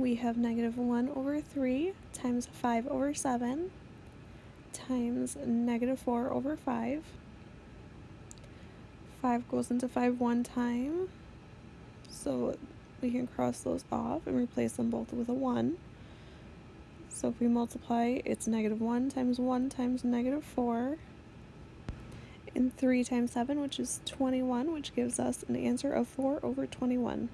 we have negative 1 over 3 times 5 over 7 times negative 4 over 5. 5 goes into 5 one time, so we can cross those off and replace them both with a 1. So if we multiply, it's negative 1 times 1 times negative 4, and 3 times 7, which is 21, which gives us an answer of 4 over 21.